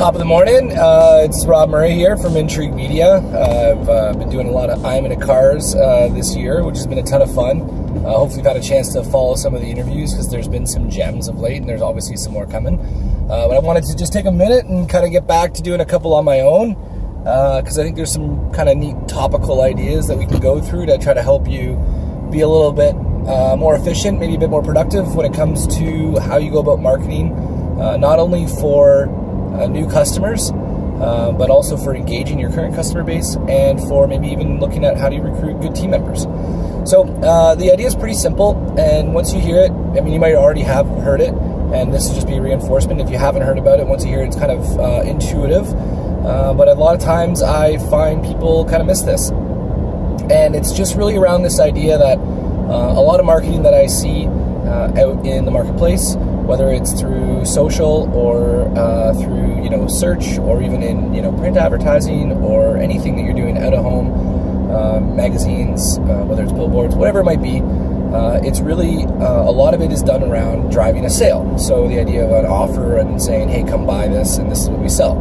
Top of the morning. Uh, it's Rob Murray here from Intrigue Media. Uh, I've uh, been doing a lot of I'm in a Cars uh, this year, which has been a ton of fun. Uh, hopefully, you've had a chance to follow some of the interviews because there's been some gems of late, and there's obviously some more coming. Uh, but I wanted to just take a minute and kind of get back to doing a couple on my own because I think there's some kind of neat topical ideas that we can go through to try to help you be a little bit more efficient, maybe a bit more productive when it comes to how you go about marketing, not only for uh, new customers, uh, but also for engaging your current customer base and for maybe even looking at how do you recruit good team members. So uh, the idea is pretty simple, and once you hear it, I mean, you might already have heard it, and this will just be reinforcement. If you haven't heard about it, once you hear it, it's kind of uh, intuitive. Uh, but a lot of times I find people kind of miss this. And it's just really around this idea that uh, a lot of marketing that I see out in the marketplace whether it's through social or uh, through you know search or even in you know print advertising or anything that you're doing out of home, uh, magazines, uh, whether it's billboards, whatever it might be. Uh, it's really uh, a lot of it is done around driving a sale. So the idea of an offer and saying, "Hey, come buy this," and this is what we sell.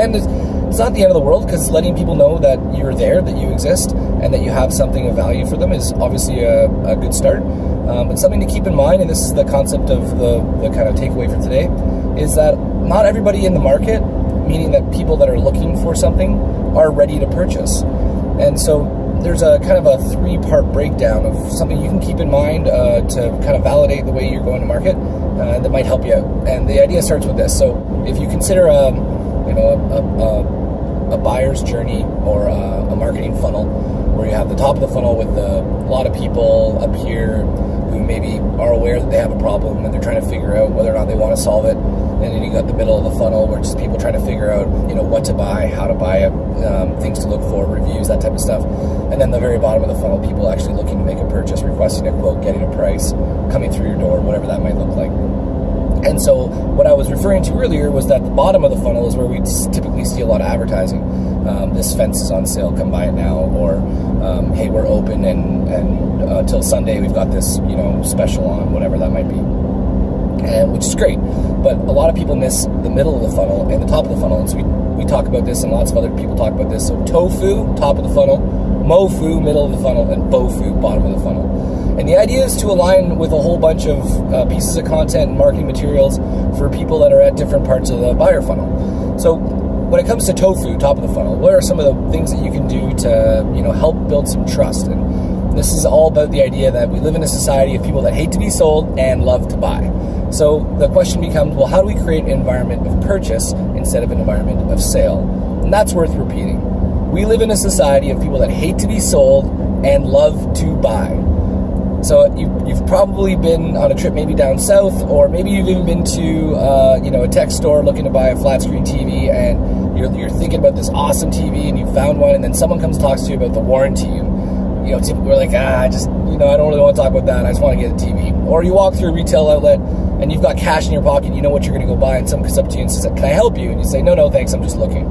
And it's, it's not the end of the world because letting people know that you're there, that you exist, and that you have something of value for them is obviously a, a good start. Um, but something to keep in mind, and this is the concept of the, the kind of takeaway for today, is that not everybody in the market, meaning that people that are looking for something, are ready to purchase. And so there's a kind of a three part breakdown of something you can keep in mind uh, to kind of validate the way you're going to market uh, that might help you out. And the idea starts with this. So if you consider a, um, you know, a, a, a buyer's journey or a, a marketing funnel, where you have the top of the funnel with a lot of people up here who maybe are aware that they have a problem and they're trying to figure out whether or not they want to solve it. And then you got the middle of the funnel where just people trying to figure out, you know, what to buy, how to buy it, um, things to look for, reviews, that type of stuff. And then the very bottom of the funnel, people actually looking to make a purchase, requesting a quote, getting a price, coming through your door, whatever that might look like. And so, what I was referring to earlier was that the bottom of the funnel is where we typically see a lot of advertising. Um, this fence is on sale, come buy it now, or um, hey, we're open and and uh, Sunday we've got this you know special on, whatever that might be, and which is great. But a lot of people miss the middle of the funnel and the top of the funnel, and so we we talk about this, and lots of other people talk about this. So tofu, top of the funnel, mofu, middle of the funnel, and bofu, bottom of the funnel. And the idea is to align with a whole bunch of uh, pieces of content and marketing materials for people that are at different parts of the buyer funnel. So when it comes to tofu, top of the funnel, what are some of the things that you can do to you know help build some trust? And this is all about the idea that we live in a society of people that hate to be sold and love to buy. So the question becomes, well, how do we create an environment of purchase instead of an environment of sale? And that's worth repeating. We live in a society of people that hate to be sold and love to buy. So you, have probably been on a trip maybe down south, or maybe you've even been to uh, you know a tech store looking to buy a flat screen TV, and you're, you're thinking about this awesome TV, and you found one, and then someone comes talks to you about the warranty, you know people are like, ah, I just you know I don't really want to talk about that. I just want to get a TV. Or you walk through a retail outlet and you've got cash in your pocket, you know what you're going to go buy, and someone comes up to you and says, "Can I help you?" And you say, "No, no, thanks, I'm just looking."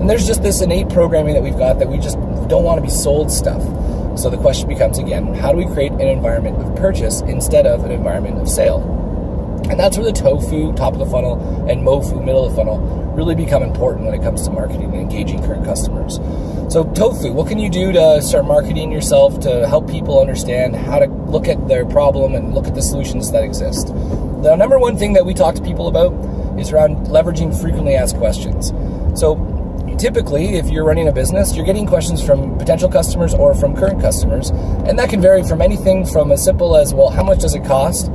And there's just this innate programming that we've got that we just don't want to be sold stuff. So the question becomes again, how do we create an environment of purchase instead of an environment of sale? And that's where the tofu, top of the funnel, and mofu, middle of the funnel, really become important when it comes to marketing and engaging current customers. So, tofu, what can you do to start marketing yourself to help people understand how to look at their problem and look at the solutions that exist? The number one thing that we talk to people about is around leveraging frequently asked questions. So, typically, if you're running a business, you're getting questions from potential customers or from current customers. And that can vary from anything from as simple as, well, how much does it cost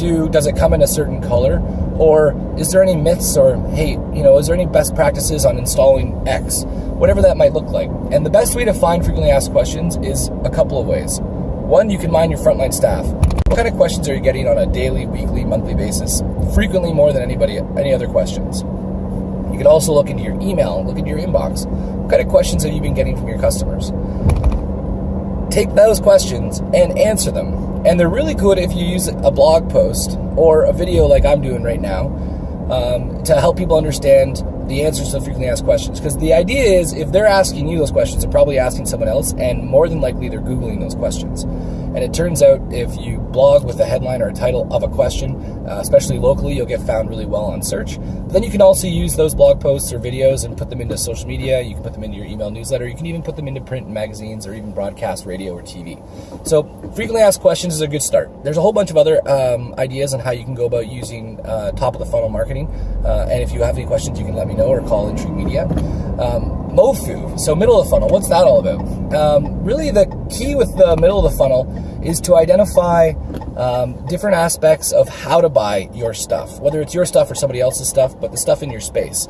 to does it come in a certain color? Or is there any myths or, hey, you know, is there any best practices on installing X? Whatever that might look like. And the best way to find frequently asked questions is a couple of ways. One, you can mind your frontline staff. What kind of questions are you getting on a daily, weekly, monthly basis? Frequently more than anybody, any other questions. You can also look into your email, look into your inbox. What kind of questions have you been getting from your customers? Take those questions and answer them. And they're really good if you use a blog post or a video like I'm doing right now um, to help people understand the answers to the frequently asked questions. Because the idea is if they're asking you those questions, they're probably asking someone else, and more than likely they're Googling those questions. And it turns out if you blog with a headline or a title of a question, uh, especially locally, you'll get found really well on search. But then you can also use those blog posts or videos and put them into social media. You can put them into your email newsletter. You can even put them into print magazines or even broadcast radio or TV. So frequently asked questions is a good start. There's a whole bunch of other um, ideas on how you can go about using uh, top of the funnel marketing. Uh, and if you have any questions, you can let me know or call Intrigue Media. Um, MOFU, so middle of the funnel, what's that all about? Um, really, the key with the middle of the funnel is to identify um, different aspects of how to buy your stuff, whether it's your stuff or somebody else's stuff, but the stuff in your space.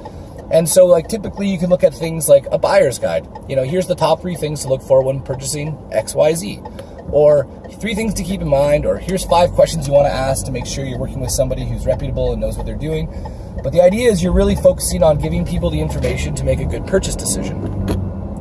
And so, like, typically you can look at things like a buyer's guide. You know, here's the top three things to look for when purchasing XYZ. Or three things to keep in mind, or here's five questions you want to ask to make sure you're working with somebody who's reputable and knows what they're doing. But the idea is you're really focusing on giving people the information to make a good purchase decision.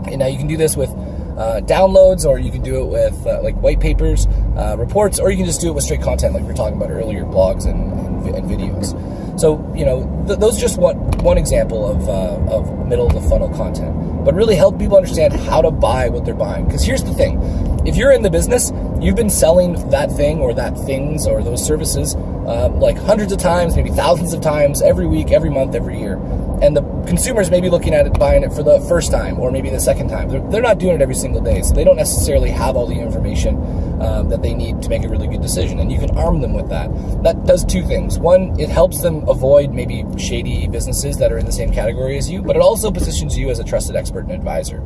And now you can do this with uh, downloads, or you can do it with uh, like white papers, uh, reports, or you can just do it with straight content, like we were talking about earlier, blogs and, and, and videos. So you know, th- those just one one example of uh, of middle of the funnel content, but really help people understand how to buy what they're buying. Because here's the thing: if you're in the business, you've been selling that thing or that things or those services uh, like hundreds of times, maybe thousands of times every week, every month, every year. And the consumers may be looking at it, buying it for the first time or maybe the second time. They're, they're not doing it every single day, so they don't necessarily have all the information um, that they need to make a really good decision. And you can arm them with that. That does two things. One, it helps them avoid maybe shady businesses that are in the same category as you, but it also positions you as a trusted expert and advisor.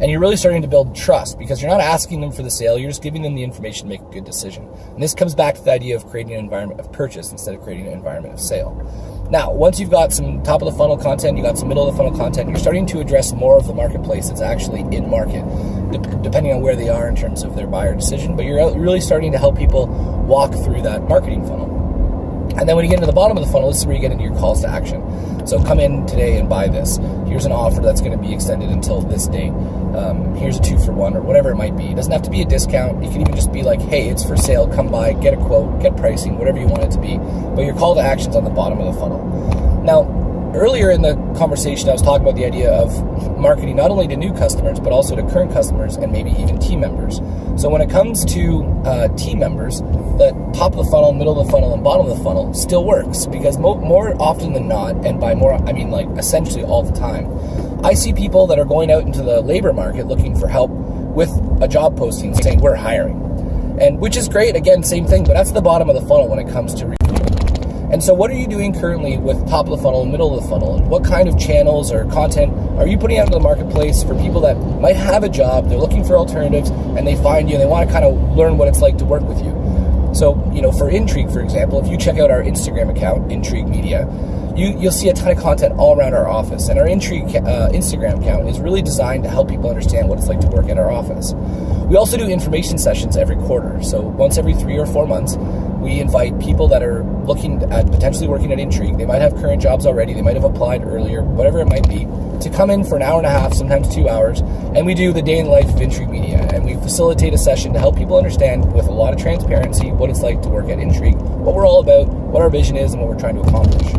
And you're really starting to build trust because you're not asking them for the sale, you're just giving them the information to make a good decision. And this comes back to the idea of creating an environment of purchase instead of creating an environment of sale. Now, once you've got some top of the funnel content, you got some middle of the funnel content, you're starting to address more of the marketplace that's actually in market, de- depending on where they are in terms of their buyer decision. But you're really starting to help people walk through that marketing funnel. And then when you get into the bottom of the funnel, this is where you get into your calls to action. So come in today and buy this. Here's an offer that's going to be extended until this date. Um, here's a two for one or whatever it might be. It doesn't have to be a discount. You can even just be like, hey, it's for sale. Come by, get a quote, get pricing, whatever you want it to be. But your call to action's on the bottom of the funnel. Now, earlier in the conversation, I was talking about the idea of marketing not only to new customers, but also to current customers and maybe even team members. So when it comes to uh, team members, the top of the funnel, middle of the funnel, and bottom of the funnel still works because mo- more often than not, and by more, I mean like essentially all the time, I see people that are going out into the labor market looking for help with a job posting saying we're hiring. And which is great, again, same thing, but that's the bottom of the funnel when it comes to. And so, what are you doing currently with top of the funnel middle of the funnel? What kind of channels or content are you putting out into the marketplace for people that might have a job, they're looking for alternatives, and they find you and they want to kind of learn what it's like to work with you? So, you know, for Intrigue, for example, if you check out our Instagram account, Intrigue Media, you, you'll see a ton of content all around our office. And our Intrigue uh, Instagram account is really designed to help people understand what it's like to work at our office. We also do information sessions every quarter. So once every three or four months, we invite people that are looking at potentially working at Intrigue. They might have current jobs already, they might have applied earlier, whatever it might be, to come in for an hour and a half, sometimes two hours, and we do the day in the life of Intrigue Media. And we facilitate a session to help people understand with a lot of transparency what it's like to work at Intrigue, what we're all about, what our vision is, and what we're trying to accomplish.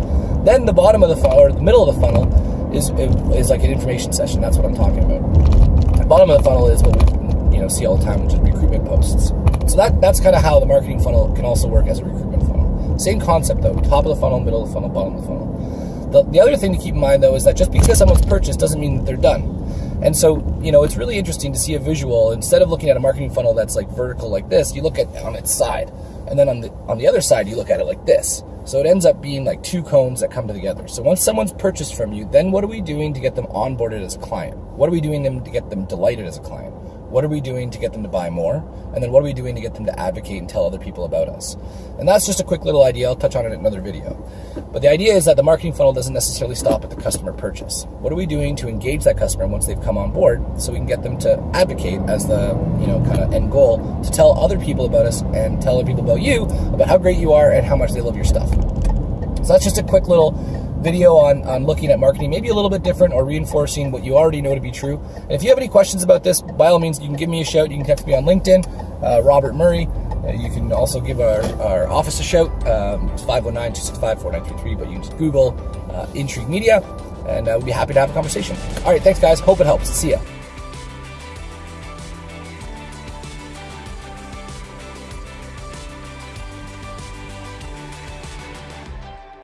Then the bottom of the funnel, or the middle of the funnel, is is like an information session. That's what I'm talking about. The bottom of the funnel is what we you know see all the time, which is recruitment posts. So that that's kind of how the marketing funnel can also work as a recruitment funnel. Same concept though: top of the funnel, middle of the funnel, bottom of the funnel. The, the other thing to keep in mind though is that just because someone's purchased doesn't mean that they're done. And so, you know, it's really interesting to see a visual. Instead of looking at a marketing funnel that's like vertical like this, you look at on its side. And then on the on the other side, you look at it like this. So it ends up being like two cones that come together. So once someone's purchased from you, then what are we doing to get them onboarded as a client? What are we doing them to get them delighted as a client? What are we doing to get them to buy more? And then what are we doing to get them to advocate and tell other people about us? And that's just a quick little idea. I'll touch on it in another video. But the idea is that the marketing funnel doesn't necessarily stop at the customer purchase. What are we doing to engage that customer once they've come on board so we can get them to advocate as the, you know, kind of end goal to tell other people about us and tell other people about you, about how great you are and how much they love your stuff. So that's just a quick little video on, on looking at marketing, maybe a little bit different or reinforcing what you already know to be true. And if you have any questions about this, by all means, you can give me a shout. You can text me on LinkedIn, uh, Robert Murray. Uh, you can also give our, our office a shout. Um, it's 519 265 4933, but you can just Google uh, Intrigue Media. and uh, we'll be happy to have a conversation. All right, thanks, guys. Hope it helps. See ya.